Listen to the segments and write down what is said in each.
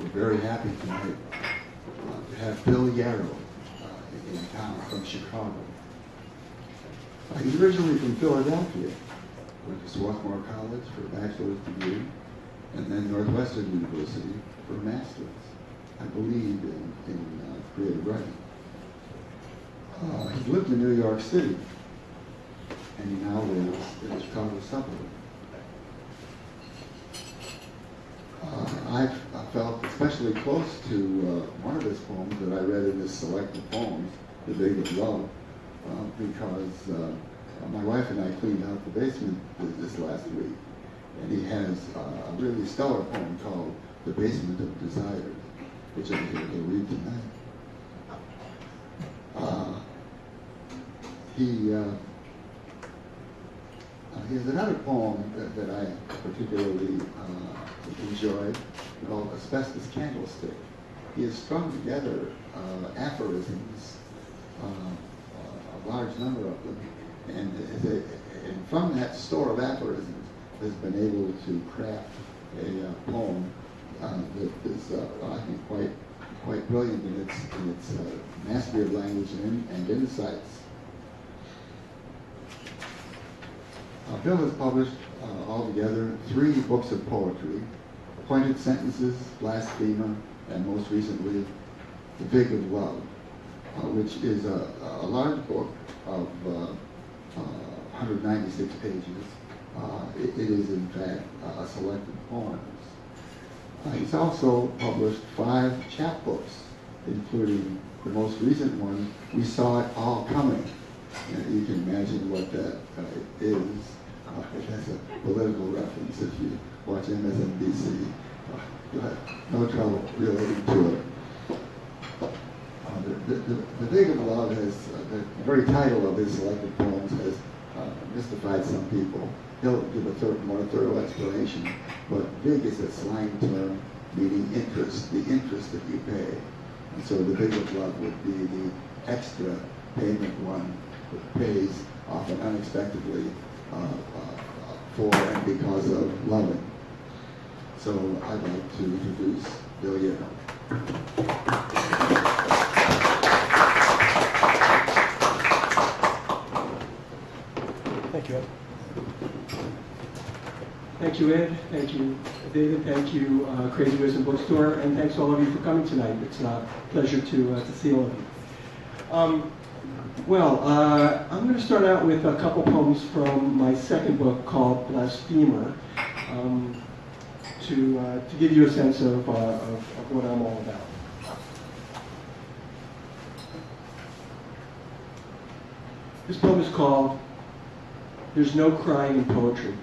we're very happy tonight uh, to have Bill Yarrow uh, in town from Chicago. Uh, he's originally from Philadelphia, went to Swarthmore College for a bachelor's degree, and then Northwestern University for a master's, I believe, in, in uh, creative writing. Uh, he's lived in New York City, and he now lives in the Chicago suburb. Uh, I've I felt especially close to uh, one of his poems that I read in his selected poems, The Vig of Love, uh, because uh, my wife and I cleaned out the basement this, last week, and he has a really stellar poem called The Basement of Desire, which I'm here to read tonight. Uh, he uh, uh, he has another poem that, that I particularly enjoyed called Asbestos Candlestick. He has strung together uh, aphorisms, uh, a large number of them, and, and, from that store of aphorisms has been able to craft a uh, poem uh, that is, I think, quite quite brilliant in its, in its mastery of language and, and insights. Uh, Bill has published uh, altogether three books of poetry, Pointed Sentences, Blasphemer, and most recently, The Vig of Love, uh, which is a, a, large book of 196 uh, pages. Uh, it, it is, in fact, a selected poems. Uh, he's also published five chapbooks, including the most recent one, We Saw It All Coming. you can imagine what that is it has a political reference. If you watch MSNBC, you'll have no trouble relating to it. Uh, the, the, the, Vig of Love has, uh, the very title of his selected poems has uh, mystified some people. He'll give a third, more thorough explanation, but vig is a slang term meaning interest, the interest that you pay. And so the vig of love would be the extra payment one that pays often unexpectedly uh, uh, for and because of loving. So I'd like to introduce Bill Yarrow. Thank you, Ed. Thank you, Ed. Thank you, David. Thank you, uh, Crazy Wisdom Bookstore. And thanks all of you for coming tonight. It's a pleasure to, uh, to see all of you. Um, well, uh, I'm going to start out with a couple poems from my second book called Blasphemer um, to, uh, to give you a sense of, uh, of, of what I'm all about. This poem is called There's No Crying in Poetry.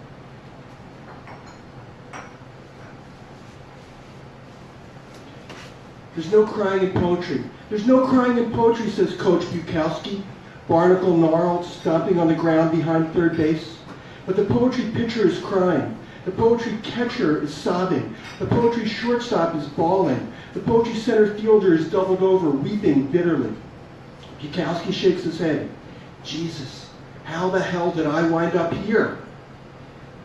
There's no crying in poetry. There's no crying in poetry, says Coach Bukowski, barnacle gnarled, stomping on the ground behind third base. But the poetry pitcher is crying. The poetry catcher is sobbing. The poetry shortstop is bawling. The poetry center fielder is doubled over, weeping bitterly. Bukowski shakes his head. Jesus, how the hell did I wind up here?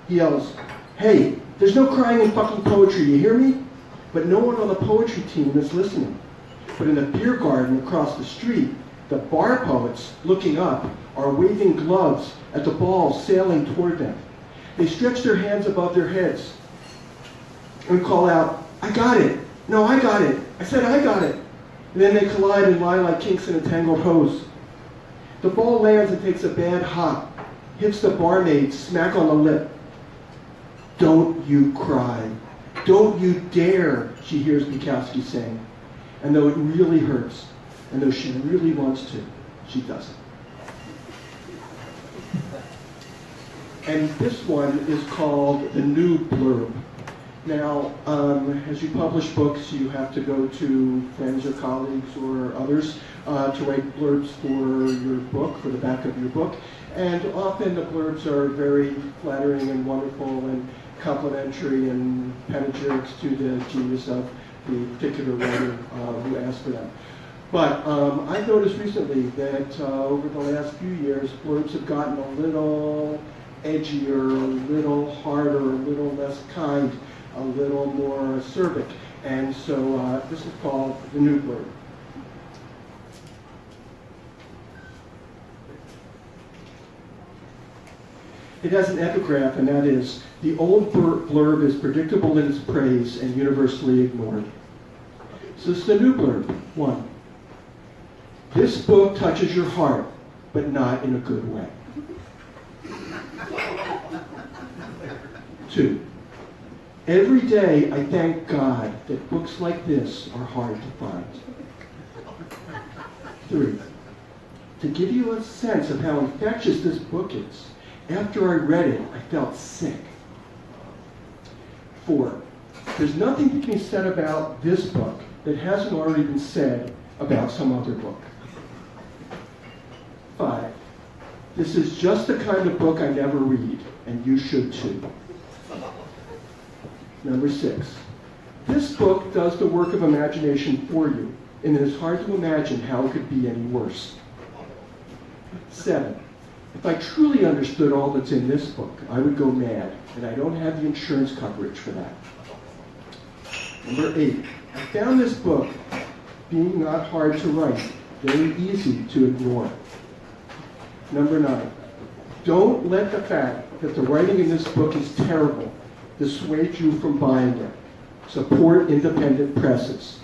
He yells, hey, there's no crying in fucking poetry, you hear me? But no one on the poetry team is listening. But in the beer garden across the street, the bar poets, looking up, are waving gloves at the balls sailing toward them. They stretch their hands above their heads and call out, I got it. No, I got it. I said I got it. And then they collide and lie like kinks in a tangled hose. The ball lands and takes a bad hop, hits the barmaid smack on the lip. Don't you cry. Don't you dare, she hears Bukowski saying. And though it really hurts, and though she really wants to, she doesn't. And this one is called The New Blurb. Now, um, as you publish books, you have to go to friends or colleagues or others uh, to write blurbs for your book, for the back of your book. And often the blurbs are very flattering and wonderful and complimentary and panegyrics to the genius of the particular writer uh, who asked for them. But um, I've noticed recently that uh, over the last few years, blurbs have gotten a little edgier, a little harder, a little less kind. a little more acerbic. And so uh, this is called the new blurb. It has an epigraph, and that is, the old blur- blurb is predictable in its praise and universally ignored. This is the new blurb. One. This book touches your heart, but not in a good way. Two. Every day I thank God that books like this are hard to find. Three. To give you a sense of how infectious this book is, after I read it, I felt sick. Four. There's nothing can be said about this book that hasn't already been said about some other book. Five. This is just the kind of book I never read, and you should too. Number six. This book does the work of imagination for you, and it is hard to imagine how it could be any worse. Seven. If I truly understood all that's in this book, I would go mad, and I don't have the insurance coverage for that. Number eight. I found this book being not hard to write, very easy to ignore. Number nine. Don't let the fact that the writing in this book is terrible dissuade you from buying it. Support independent presses.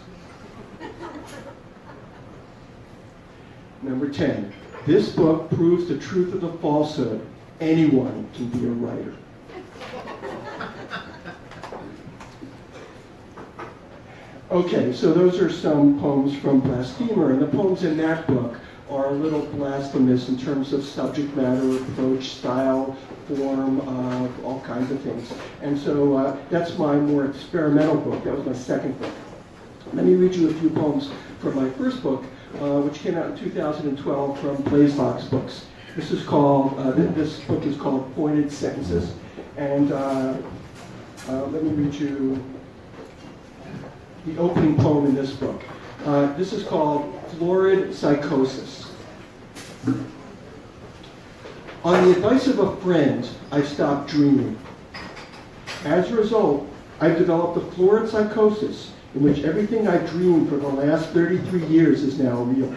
Number 10. This book proves the truth of the falsehood. Anyone can be a writer. Okay, so those are some poems from Blasphemer, and the poems in that book are a little blasphemous in terms of subject matter, approach, style, form, uh, all kinds of things. And so uh, that's my more experimental book. That was my second book. Let me read you a few poems from my first book, uh, which came out in 2012 from BlazeVOX Books. This is called, uh, th- this book is called Pointed Sentences. And uh, uh, let me read you the opening poem in this book. Uh, this is called Florid Psychosis. On the advice of a friend, I stopped dreaming. As a result, I've developed a florid psychosis in which everything I've dreamed for the last 33 years is now real.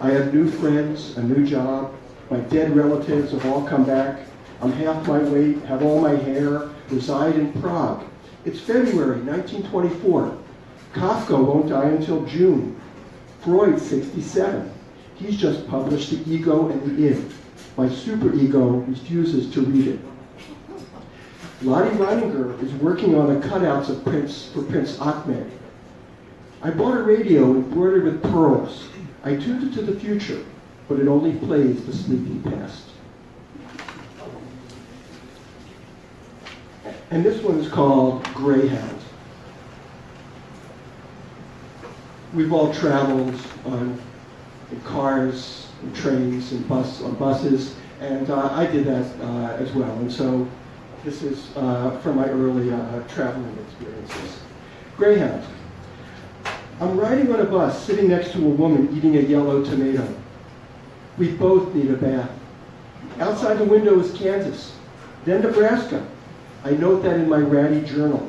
I have new friends, a new job, my dead relatives have all come back. I'm half my weight, have all my hair, reside in Prague. It's February 1924. Kafka won't die until June. Freud, 67. He's just published The Ego and the Id. My superego refuses to read it. Lottie Reiniger is working on the cutouts of Prince for Prince Ahmed. I bought a radio embroidered with pearls. I tuned it to the future, but it only plays the sleeping past. And this one is called Greyhound. We've all traveled on in cars, and trains, and bus on buses, and uh, I did that uh, as well. And so this is uh, from my early uh, traveling experiences. Greyhound. I'm riding on a bus, sitting next to a woman eating a yellow tomato. We both need a bath. Outside the window is Kansas, then Nebraska. I note that in my ratty journal.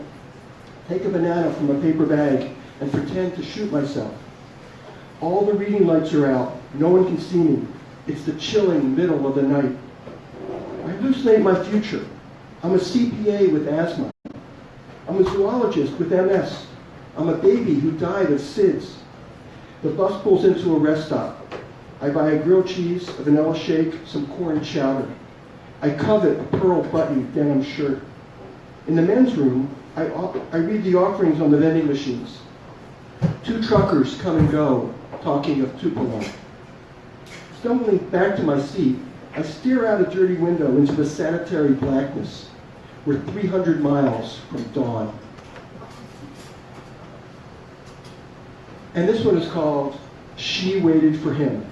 Take a banana from a paper bag and pretend to shoot myself. All the reading lights are out. No one can see me. It's the chilling middle of the night. I hallucinate my future. I'm a CPA with asthma. I'm a zoologist with MS. I'm a baby who died of SIDS. The bus pulls into a rest stop. I buy a grilled cheese, a vanilla shake, some corn chowder. I covet a pearl button denim shirt. In the men's room, I, I read the offerings on the vending machines. Two truckers come and go, talking of Tupelo. Stumbling back to my seat, I stare out a dirty window into the sanitary blackness. We're 300 miles from dawn. And this one is called She Waited for Him.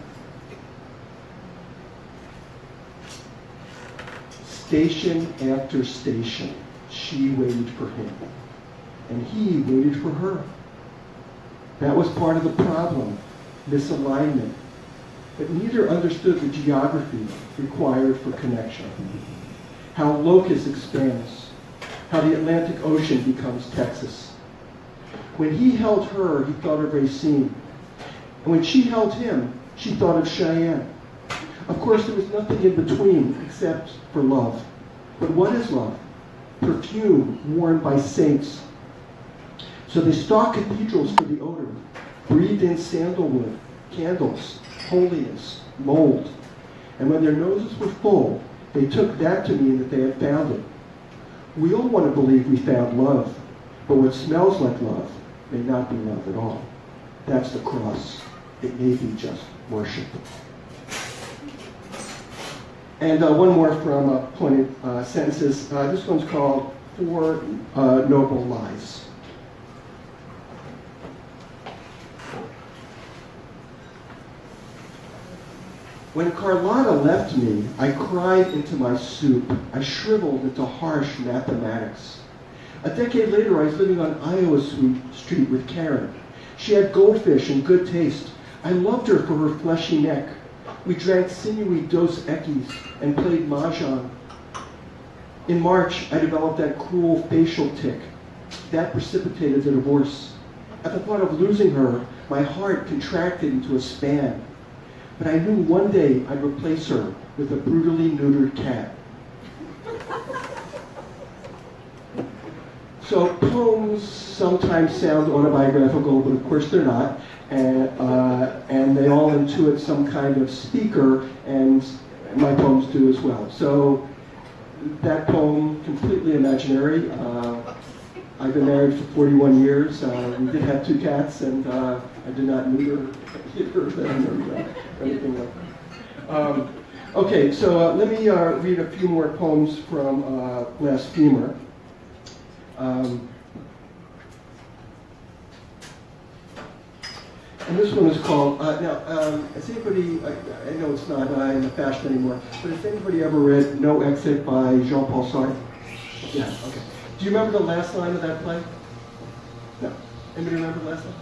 Station after station, she waited for him. And he waited for her. That was part of the problem, misalignment. But neither understood the geography required for connection. How locus expands, how the Atlantic Ocean becomes Texas. When he held her, he thought of Racine. And when she held him, she thought of Cheyenne. Of course, there was nothing in between except for love. But what is love? Perfume worn by saints. So they stalked cathedrals for the odor, breathed in sandalwood, candles, holiness, mold. And when their noses were full, they took that to mean that they had found it. We all want to believe we found love, but what smells like love may not be love at all. That's the cross. It may be just worship. And uh, one more from uh, pointed uh, sentences. Uh, this one's called Four uh, Noble Lies. When Carlotta left me, I cried into my soup. I shriveled into harsh mathematics. A decade later, I was living on Iowa Street with Karen. She had goldfish and good taste. I loved her for her fleshy neck. We drank sinewy Dos Equis and played mahjong. In March, I developed that cruel facial tic. That precipitated the divorce. At the thought of losing her, my heart contracted into a span. But I knew one day I'd replace her with a brutally neutered cat. So poems sometimes sound autobiographical, but of course they're not. And, uh, and they all intuit some kind of speaker, and my poems do as well. So that poem, completely imaginary. Uh, I've been married for 41 years. Uh, we did have two cats, and uh, I did not neuter of them or uh, anything like that. Um, okay, so uh, let me uh, read a few more poems from uh, Blasphemer. Um, and this one is called, uh, now, um, has anybody, I, I know it's not uh, in the fashion anymore, but has anybody ever read No Exit by Jean-Paul Sartre? Yeah, okay. Do you remember the last line of that play? No. Anybody remember the last line?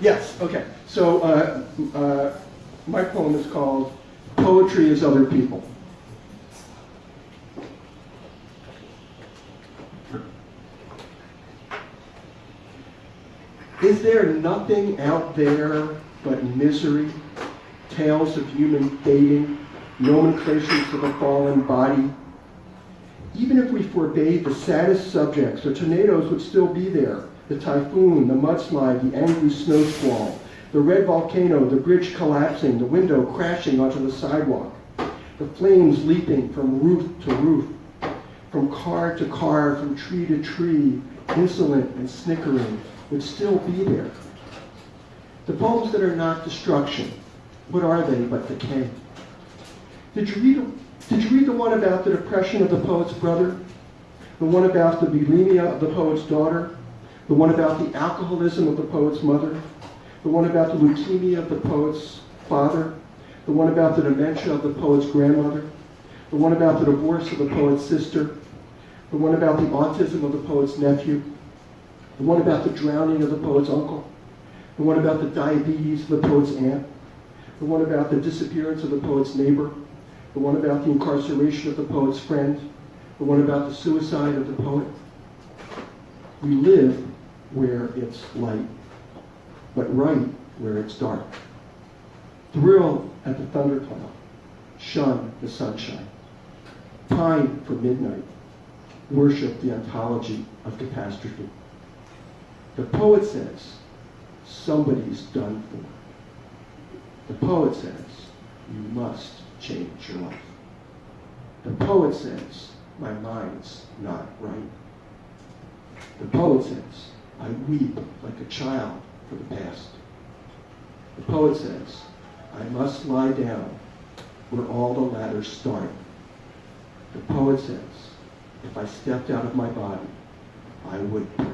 Yes, okay. So uh, uh, my poem is called Poetry is Other People. Is there nothing out there but misery, tales of human fading, nomenclatures of a fallen body? Even if we forbade the saddest subjects, the tornadoes would still be there. The typhoon, the mudslide, the angry snow squall, the red volcano, the bridge collapsing, the window crashing onto the sidewalk, the flames leaping from roof to roof, from car to car, from tree to tree, insolent and snickering, would still be there. The poems that are not destruction, what are they but decay? Did you read, did you read the one about the depression of the poet's brother? The one about the bulimia of the poet's daughter? The one about the alcoholism of the poet's mother? The one about the leukemia of the poet's father? The one about the dementia of the poet's grandmother? The one about the divorce of the poet's sister? The one about the autism of the poet's nephew? The one about the drowning of the poet's uncle? The one about the diabetes of the poet's aunt? The one about the disappearance of the poet's neighbor? The one about the incarceration of the poet's friend? The one about the suicide of the poet? We live where it's light, but right where it's dark. Thrill at the thundercloud, shun the sunshine. Pine for midnight, worship the ontology of catastrophe. The poet says, somebody's done for. The poet says, you must change your life. The poet says, my mind's not right. The poet says, I weep like a child for the past. The poet says, I must lie down where all the ladders start. The poet says, if I stepped out of my body, I would break.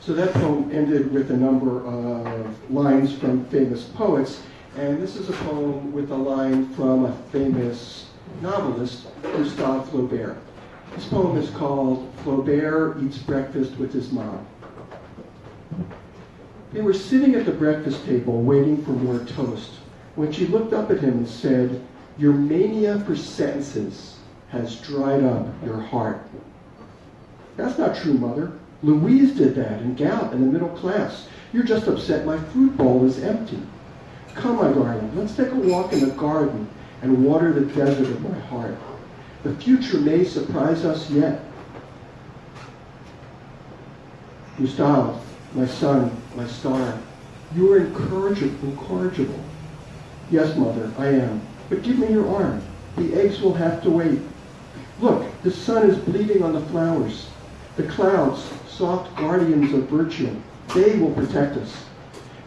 So that poem ended with a number of lines from famous poets, and this is a poem with a line from a famous novelist, Gustave Flaubert. This poem is called Flaubert Eats Breakfast with His Mom. They were sitting at the breakfast table waiting for more toast when she looked up at him and said, Your mania for sentences has dried up your heart. That's not true, Mother. Louise did that in Gallup in the middle class. You're just upset my fruit bowl is empty. Come, my darling, let's take a walk in the garden and water the desert of my heart. The future may surprise us yet. Gustave, my son, my star, you are incorrigible. incorrigible. Yes, mother, I am. But give me your arm. The eggs will have to wait. Look, the sun is bleeding on the flowers. The clouds, soft guardians of virtue, they will protect us.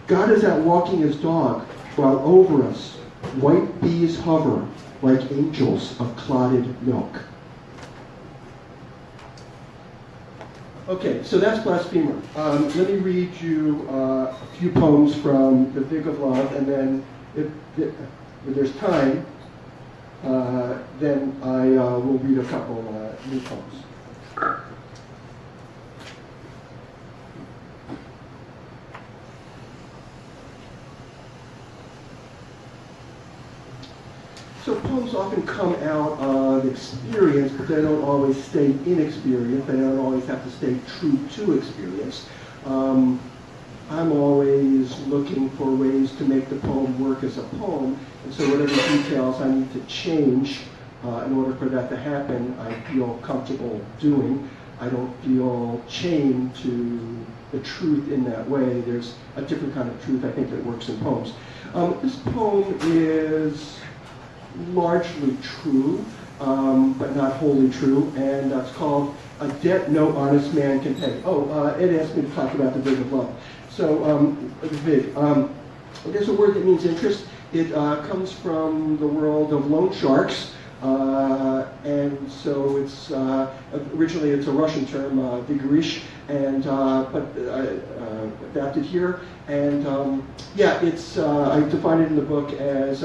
God is out walking his dog, while over us white bees hover like angels of clotted milk. Okay, so that's Blasphemer. Um, let me read you uh, a few poems from The Vig of Love, and then if, if there's time, uh, then I uh, will read a couple uh, new poems. So poems often come out of experience, but they don't always stay in experience. They don't always have to stay true to experience. Um, I'm always looking for ways to make the poem work as a poem, and so whatever details I need to change uh, in order for that to happen, I feel comfortable doing. I don't feel chained to the truth in that way. There's a different kind of truth I think that works in poems. Um, this poem is largely true, um, but not wholly true, and that's called A Debt No Honest Man Can Pay. Oh, uh, Ed asked me to talk about the Vig of Love. So, um, the Vig. Um, there's a word that means interest. It uh, comes from the world of loan sharks. Uh, and so it's uh, originally it's a Russian term, uh, and uh, but uh, uh, adapted here. And um, yeah, it's I define it in the book as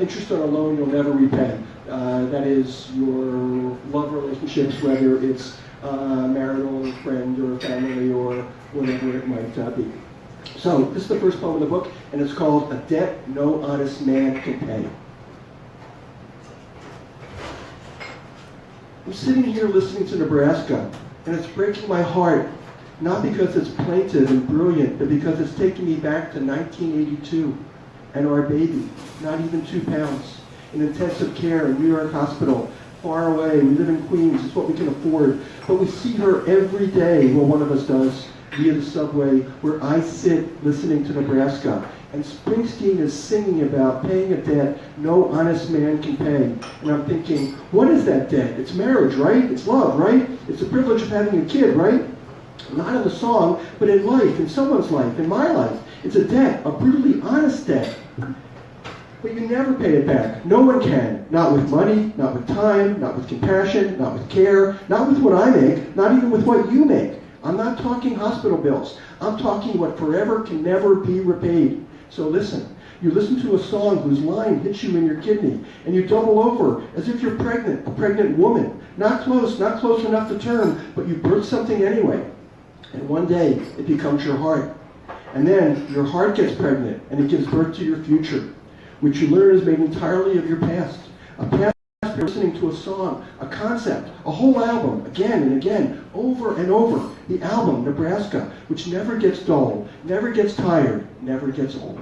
interest on a loan you'll never repay. Uh, that is your love relationships, whether it's uh, marital, or friend, or family, or whatever it might uh, be. So this is the first poem in the book, and it's called "A Debt No Honest Man Can Pay." I'm sitting here listening to Nebraska, and it's breaking my heart, not because it's plaintive and brilliant, but because it's taking me back to 1982 and our baby, not even two pounds, in intensive care in New York Hospital, far away. We live in Queens, it's what we can afford. But we see her every day, well, one of us does, via the subway, where I sit listening to Nebraska. And Springsteen is singing about paying a debt no honest man can pay. And I'm thinking, what is that debt? It's marriage, right? It's love, right? It's the privilege of having a kid, right? Not in the song, but in life, in someone's life, in my life. It's a debt, a brutally honest debt. But you never pay it back. No one can. Not with money, not with time, not with compassion, not with care, not with what I make, not even with what you make. I'm not talking hospital bills. I'm talking what forever can never be repaid. So listen. You listen to a song whose line hits you in your kidney, and you double over as if you're pregnant, a pregnant woman. Not close, not close enough to term, but you birth something anyway. And one day, it becomes your heart. And then your heart gets pregnant, and it gives birth to your future, which you learn is made entirely of your past. A past listening to a song, a concept, a whole album, again and again, over and over. The album, Nebraska, which never gets dull, never gets tired, never gets old.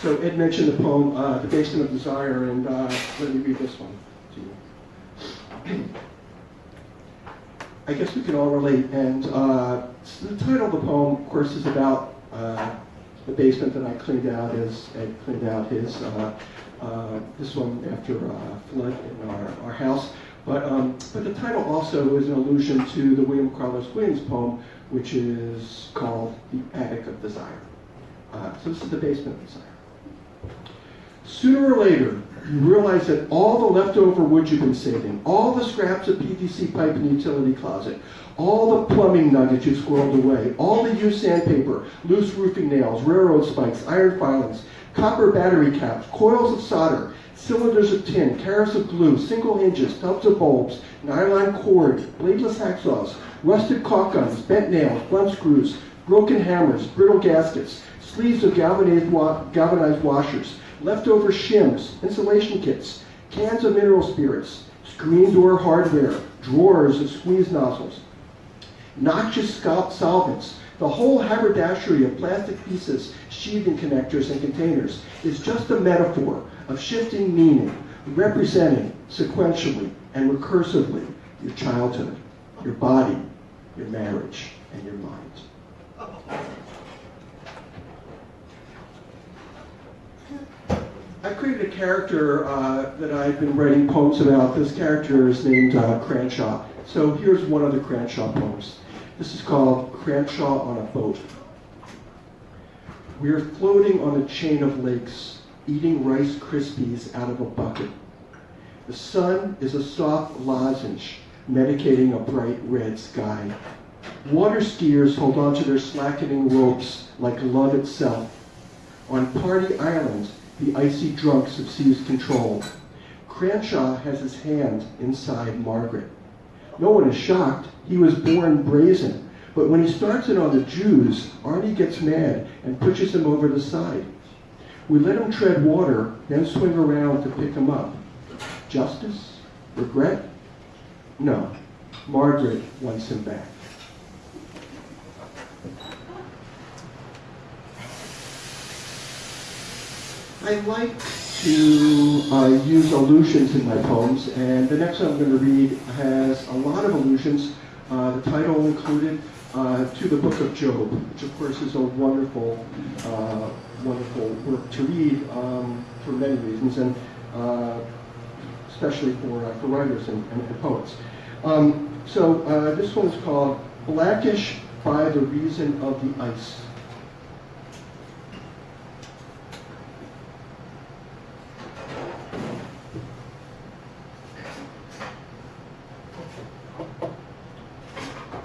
So Ed mentioned the poem, uh, The Basement of Desire, and uh, let me read this one to you. I guess we can all relate, and uh, the title of the poem, of course, is about uh, the basement that I cleaned out as Ed cleaned out his, uh, uh, this one after uh, flood in our, our house. But, um, but the title also is an allusion to the William Carlos Williams poem, which is called The Attic of Desire. Uh, so this is the basement of desire. Sooner or later, you realize that all the leftover wood you've been saving, all the scraps of PVC pipe in the utility closet, all the plumbing nuggets you've squirreled away, all the used sandpaper, loose roofing nails, railroad spikes, iron filings, copper battery caps, coils of solder, cylinders of tin, carats of glue, single hinges, tubs of bulbs, nylon cord, bladeless hacksaws, rusted caulk guns, bent nails, blunt screws, broken hammers, brittle gaskets, sleeves of galvanized, wa- galvanized washers, leftover shims, insulation kits, cans of mineral spirits, screen door hardware, drawers of squeeze nozzles, noxious solvents, the whole haberdashery of plastic pieces, sheathing connectors, and containers is just a metaphor of shifting meaning, representing sequentially and recursively your childhood, your body, your marriage, and your mind. I created a character uh, that I've been writing poems about. This character is named uh, Cranshaw. So here's one of the Cranshaw poems. This is called Cranshaw on a Boat. We are floating on a chain of lakes, eating Rice Krispies out of a bucket. The sun is a soft lozenge, medicating a bright red sky. Water skiers hold onto their slackening ropes like love itself. On Party Island, the icy drunks have seized control. Cranshaw has his hand inside Margaret. No one is shocked. He was born brazen. But when he starts it on the Jews, Arnie gets mad and pushes him over the side. We let him tread water, then swing around to pick him up. Justice? Regret? No. Margaret wants him back. I like to uh, use allusions in my poems, and the next one I'm going to read has a lot of allusions. Uh, the title included uh, to the Book of Job, which of course is a wonderful, uh, wonderful work to read um, for many reasons, and uh, especially for, uh, for writers and, and, poets. Um, so this one is called Blackish by the Reason of the Ice.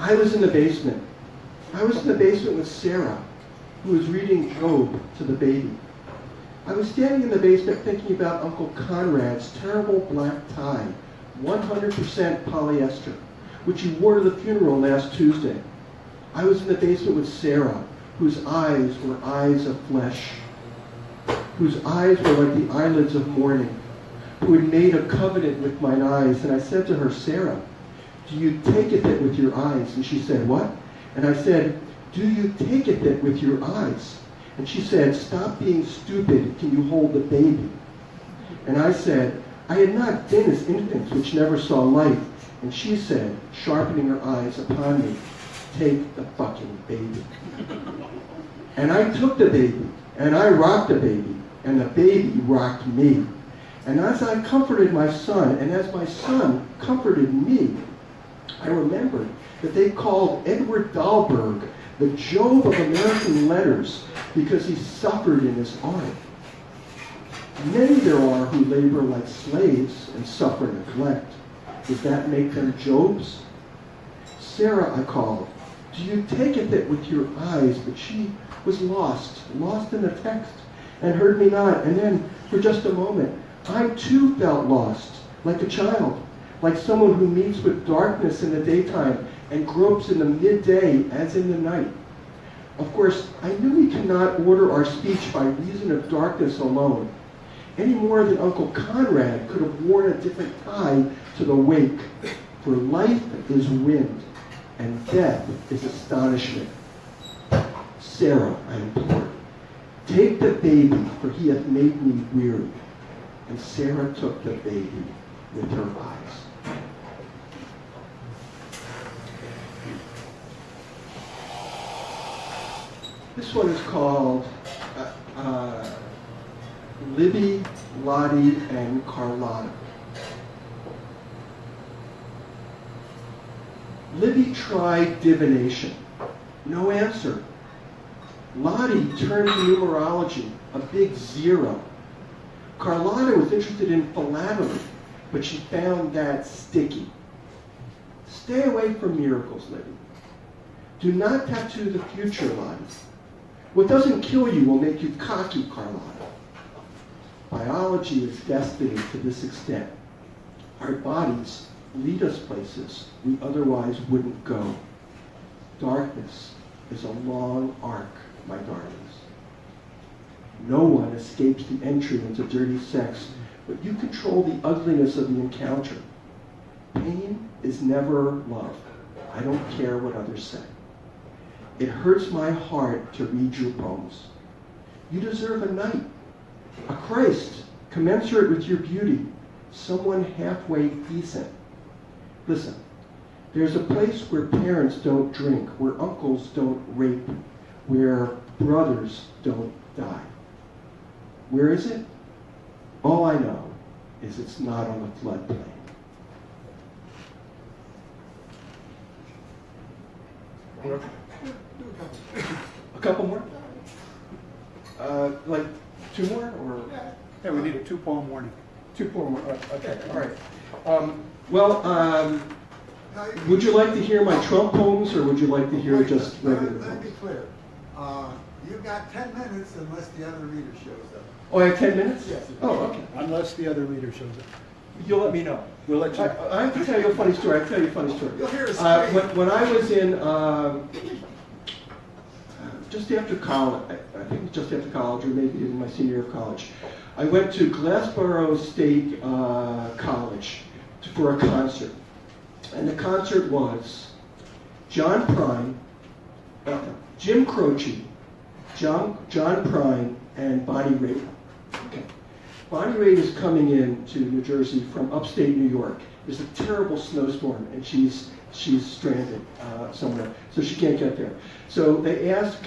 I was in the basement. I was in the basement with Sarah, who was reading Job to the baby. I was standing in the basement thinking about Uncle Conrad's terrible black tie, 100% polyester, which he wore to the funeral last Tuesday. I was in the basement with Sarah, whose eyes were eyes of flesh, whose eyes were like the eyelids of morning, who had made a covenant with mine eyes. And I said to her, Sarah, do you take it that with your eyes? And she said, what? And I said, do you take it that with your eyes? And she said, stop being stupid. Can you hold the baby? And I said, I had not been as infants which never saw light. And she said, sharpening her eyes upon me, take the fucking baby. And I took the baby, and I rocked the baby, and the baby rocked me. And as I comforted my son, and as my son comforted me, I remembered that they called Edward Dahlberg the Job of American letters because he suffered in his art. Many there are who labor like slaves and suffer neglect. Does that make them Jobs? Sarah, I called. Do you take it with your eyes? But she was lost, lost in the text, and heard me not. And then, for just a moment, I too felt lost, like a child like someone who meets with darkness in the daytime and gropes in the midday as in the night. Of course, I knew we cannot order our speech by reason of darkness alone, any more than Uncle Conrad could have worn a different tie to the wake. For life is wind, and death is astonishment. Sarah, I implored, take the baby, for he hath made me weary. And Sarah took the baby with her eyes. This one is called uh, uh, Libby, Lottie, and Carlotta. Libby tried divination. No answer. Lottie turned to numerology, a big zero. Carlotta was interested in philately, but she found that sticky. Stay away from miracles, Libby. Do not tattoo the future, Lottie. What doesn't kill you will make you cocky, Carlotta. Biology is destiny to this extent. Our bodies lead us places we otherwise wouldn't go. Darkness is a long arc, my darlings. No one escapes the entry into dirty sex, but you control the ugliness of the encounter. Pain is never love. I don't care what others say. It hurts my heart to read your poems. You deserve a knight, a Christ, commensurate with your beauty, someone halfway decent. Listen, there's a place where parents don't drink, where uncles don't rape, where brothers don't die. Where is it? All I know is it's not on the floodplain. A couple more? Uh, like two more or? Yeah, we need a two poem warning. Two more, uh, okay, all right. Um, well, um, would you like to hear my Trump poems or would you like to hear Wait, just let- regular Let me be clear. Uh, You've got 10 minutes unless the other reader shows up. Oh, I have ten minutes? Yes. Oh, okay. Unless the other reader shows up. You'll let me know. We'll let you I, know. I have to tell you a funny story. I can tell you a funny story. You'll hear us Uh, when, when I was in, um, just after college, I, think just after college, or maybe in my senior year of college, I went to Glassboro State uh, College for a concert. And the concert was John Prine, uh, Jim Croce, John, John Prine, and Bonnie Raitt. Okay. Bonnie Raitt is coming in to New Jersey from upstate New York. There's a terrible snowstorm, and she's she's stranded uh, somewhere, so she can't get there. So they ask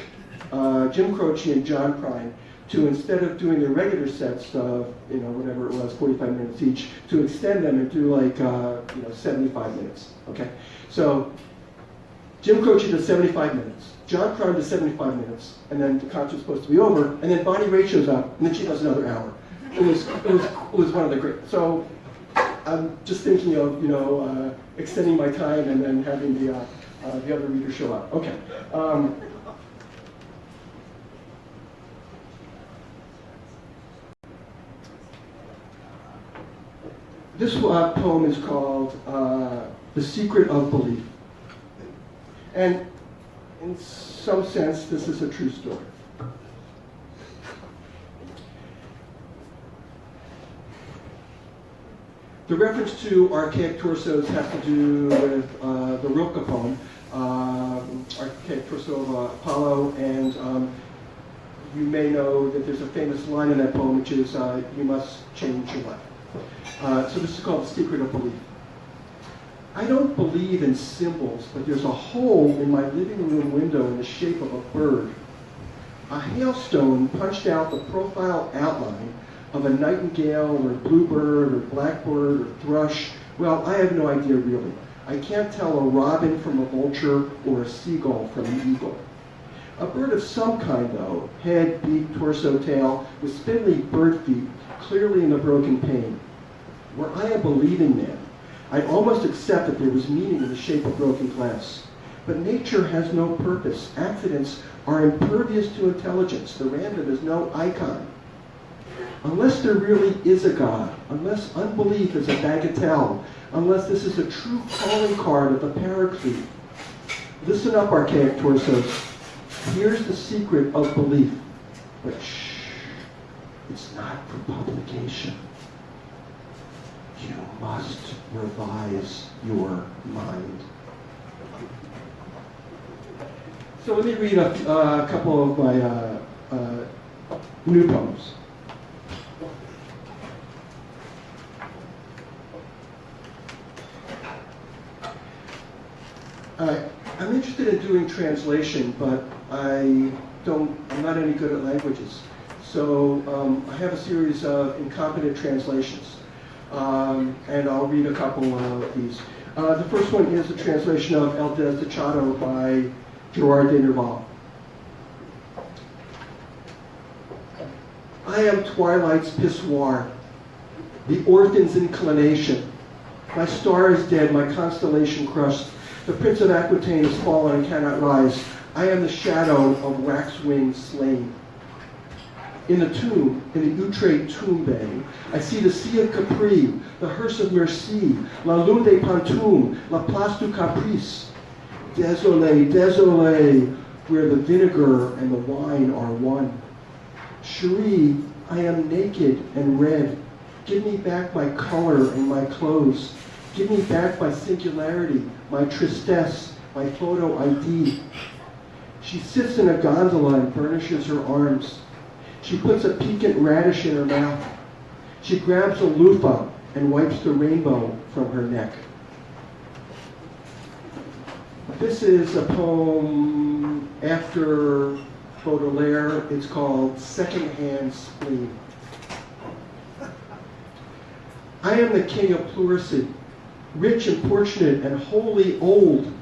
uh, Jim Croce and John Prine to instead of doing their regular sets of you know whatever it was, 45 minutes each, to extend them and do like uh, you know 75 minutes. Okay, so Jim Croce does 75 minutes. John Prine does 75 minutes, and then the concert's supposed to be over, and then Bonnie Raitt shows up, and then she does another hour. It was, it was, it was one of the great. So I'm just thinking of, you know, uh, extending my time and then having the, uh, uh, the other reader show up. Okay. Um, this uh, poem is called uh, The Secret of Belief. And in some sense, this is a true story. The reference to archaic torsos has to do with uh, the Rilke poem, um, archaic torso of uh, Apollo, and um, you may know that there's a famous line in that poem, which is, uh, you must change your life. Uh, so this is called the secret of belief. I don't believe in symbols, but there's a hole in my living room window in the shape of a bird. A hailstone punched out the profile outline of a nightingale or bluebird or blackbird or thrush. Well, I have no idea really. I can't tell a robin from a vulture or a seagull from an eagle. A bird of some kind, though, head, beak, torso, tail, with spindly bird feet, clearly in the broken pane. Were I a believing man, I'd almost accept that there was meaning in the shape of broken glass. But nature has no purpose. Accidents are impervious to intelligence. The random is no icon. Unless there really is a God, unless unbelief is a bagatelle, unless this is a true calling card of the paraclete, listen up, archaic torsos. Here's the secret of belief. But shh, it's not for publication. You must revise your mind. So let me read a, uh, a couple of my uh, uh, new poems. I, I'm interested in doing translation, but I don't, I'm not any good at languages. So um, I have a series of incompetent translations, um, and I'll read a couple of these. Uh, the first one is a translation of El Desdichado by Gerard de Nerval. I am twilight's pissoir, the orphan's inclination. My star is dead, my constellation crushed. The prince of Aquitaine has fallen and cannot rise. I am the shadow of wax-winged slain. In the tomb, in the Outre tombe, I see the Sea of Capri, the Hearse of Merci, La Lune des Pantoum, La Place du Caprice. Désolé, désolé, where the vinegar and the wine are one. Cherie, I am naked and red. Give me back my color and my clothes. Give me back my singularity, my tristesse, my photo ID. She sits in a gondola and burnishes her arms. She puts a piquant radish in her mouth. She grabs a loofah and wipes the rainbow from her neck. This is a poem after Baudelaire. It's called Secondhand Spleen. I am the king of pleurisy, rich and fortunate and wholly old.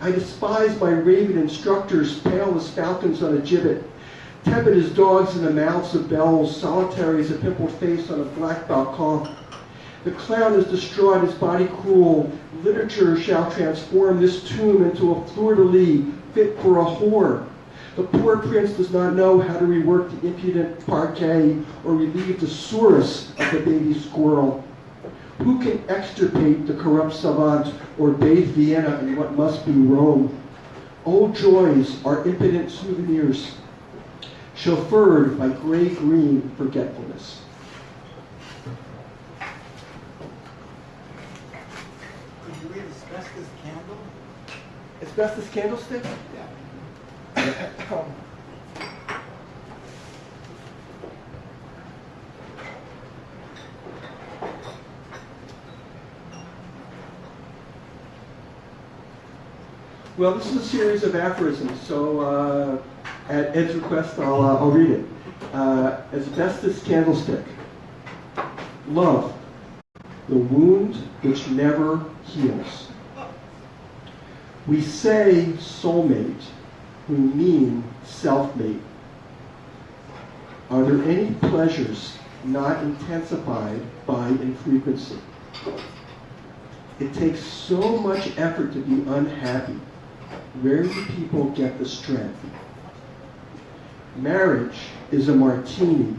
I despise my raven instructors, pale as falcons on a gibbet, tepid as dogs in the mouths of bells, solitary as a pimpled face on a black balcon. The clown is distraught, his body cruel. Literature shall transform this tomb into a fleur-de-lis fit for a whore. The poor prince does not know how to rework the impudent parquet or relieve the source of the baby squirrel. Who can extirpate the corrupt savant or bathe Vienna in what must be Rome? Old joys are impotent souvenirs, chauffeured by gray-green forgetfulness. Could you read Asbestos Candle? Asbestos candlestick? Yeah. Um, Well, this is a series of aphorisms, so uh, at Ed's request, I'll, uh, I'll read it. Uh, asbestos candlestick. Love, the wound which never heals. We say soulmate, we mean self-mate. Are there any pleasures not intensified by infrequency? It takes so much effort to be unhappy. Where do people get the strength? Marriage is a martini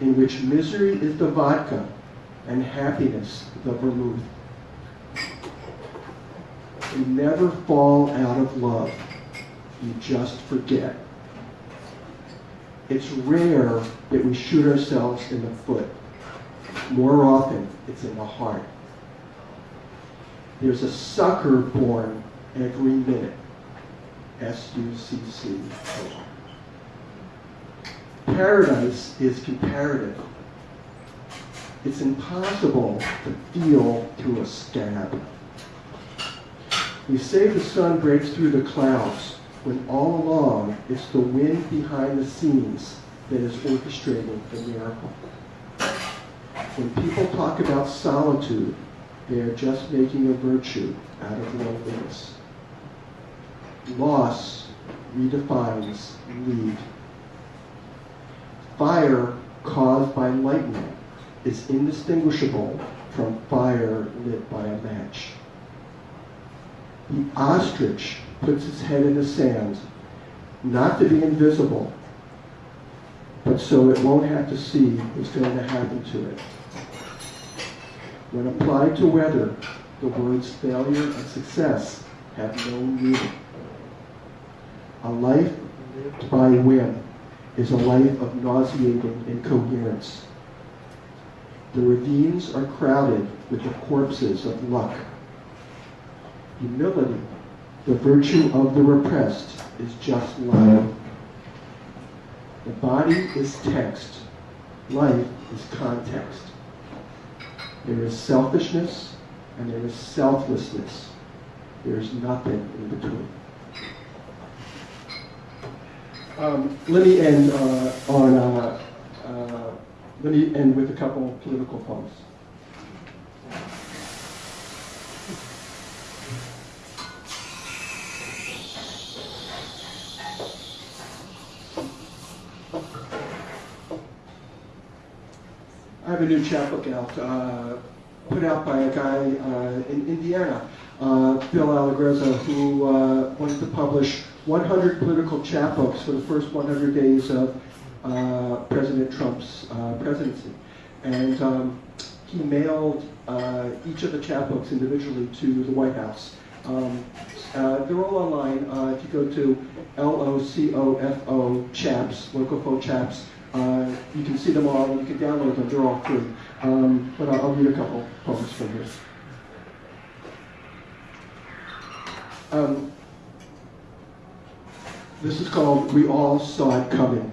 in which misery is the vodka and happiness the vermouth. You never fall out of love. You just forget. It's rare that we shoot ourselves in the foot. More often, it's in the heart. There's a sucker born every minute. S-U-C-C. Paradise is comparative. It's impossible to feel through a stab. We say the sun breaks through the clouds when all along it's the wind behind the scenes that is orchestrating the miracle. When people talk about solitude, they are just making a virtue out of loneliness. Loss redefines lead. Fire caused by lightning is indistinguishable from fire lit by a match. The ostrich puts its head in the sand, not to be invisible, but so it won't have to see what's going to happen to it. When applied to weather, the words failure and success have no meaning. A life lived by whim is a life of nauseating incoherence. The ravines are crowded with the corpses of luck. Humility, the virtue of the repressed, is just life. The body is text. Life is context. There is selfishness and there is selflessness. There is nothing in between. Um, let me end uh, on. Uh, uh, let me end with a couple of political poems. I have a new chapbook out, uh, put out by a guy uh, in Indiana, uh, Bill Allegrezza, who wanted to publish 100 political chapbooks for the first 100 days of uh, President Trump's uh, presidency. And um, he mailed uh, each of the chapbooks individually to the White House. Um, uh, they're all online. Uh, if you go to L-O-C-O-F-O chaps, Locofo chaps, uh, you can see them all. You can download them. They're all free. Um, but I'll, I'll read a couple poems from here. Um, this is called We All Saw It Coming.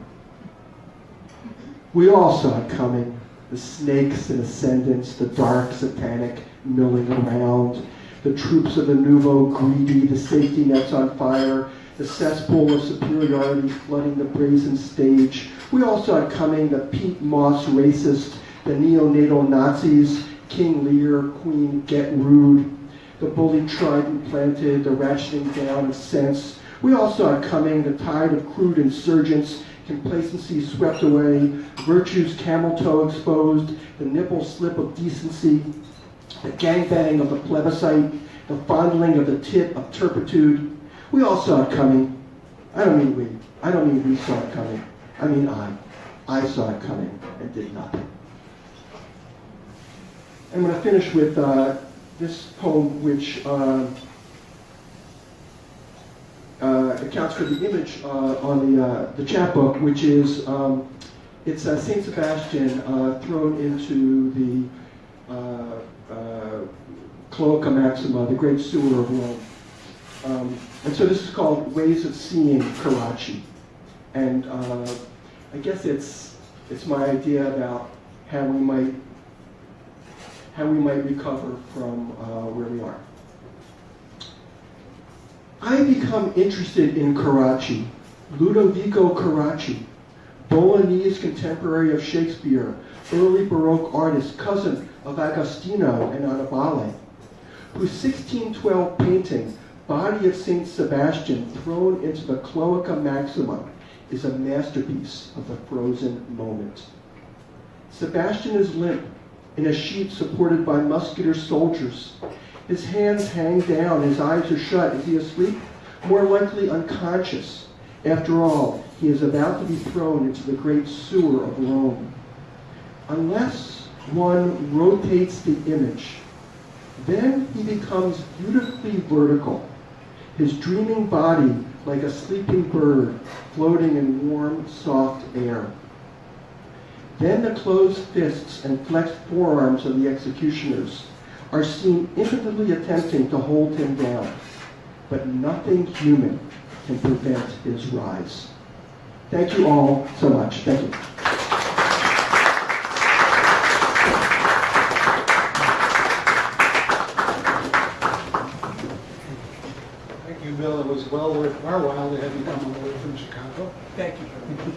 We all saw it coming. The snakes in ascendance, the dark satanic milling around, the troops of the nouveau greedy, the safety nets on fire, the cesspool of superiority flooding the brazen stage. We all saw it coming, the Pete Moss racist, the neonatal Nazis, King Lear, Queen Get Rude, the bully trident planted, the ratcheting down of sense. We all saw it coming, the tide of crude insurgents, complacency swept away, virtue's camel toe exposed, the nipple slip of decency, the gangbang of the plebiscite, the fondling of the tit of turpitude. We all saw it coming. I don't mean we. I don't mean we saw it coming. I mean I. I saw it coming and did nothing. I'm going to finish with uh, this poem, which uh, uh, accounts for the image uh, on the, uh, the chapbook, which is um, it's uh, Saint Sebastian uh, thrown into the uh, Cloaca Maxima, the great sewer of Rome. Um, and so this is called Ways of Seeing Carracci. And I guess it's, it's my idea about how we might, how we might recover from where we are. I become interested in Carracci, Ludovico Carracci, Bolognese contemporary of Shakespeare, early Baroque artist, cousin of Agostino and Annibale, whose 1612 painting, Body of St. Sebastian thrown into the Cloaca Maxima, is a masterpiece of the frozen moment. Sebastian is limp, in a sheet supported by muscular soldiers. His hands hang down, his eyes are shut. Is he asleep? More likely unconscious. After all, he is about to be thrown into the great sewer of Rome. Unless one rotates the image, then he becomes beautifully vertical, his dreaming body like a sleeping bird floating in warm, soft air. Then the closed fists and flexed forearms of the executioners are seen impotently attempting to hold him down, but nothing human can prevent his rise. Thank you all so much. Thank you. Thank you, Bill. It was well worth our while to have you come all the way from Chicago. Thank you.